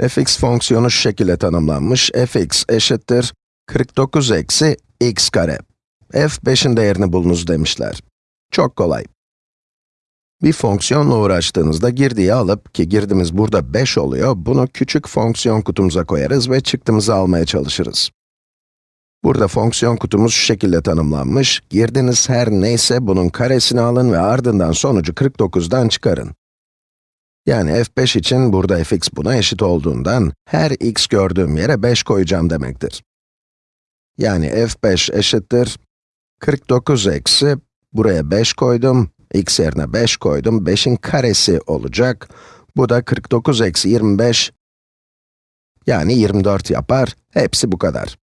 fx fonksiyonu şu şekilde tanımlanmış. fx eşittir 49 eksi x kare. f5'in değerini bulunuz demişler. Çok kolay. Bir fonksiyonla uğraştığınızda girdiği alıp, ki girdimiz burada 5 oluyor, bunu küçük fonksiyon kutumuza koyarız ve çıktımızı almaya çalışırız. Burada fonksiyon kutumuz şu şekilde tanımlanmış. Girdiniz her neyse bunun karesini alın ve ardından sonucu 49'dan çıkarın. Yani f5 için burada fx buna eşit olduğundan, her x gördüğüm yere 5 koyacağım demektir. Yani f5 eşittir 49 eksi, buraya 5 koydum, x yerine 5 koydum, 5'in karesi olacak. Bu da 49 eksi 25, yani 24 yapar. Hepsi bu kadar.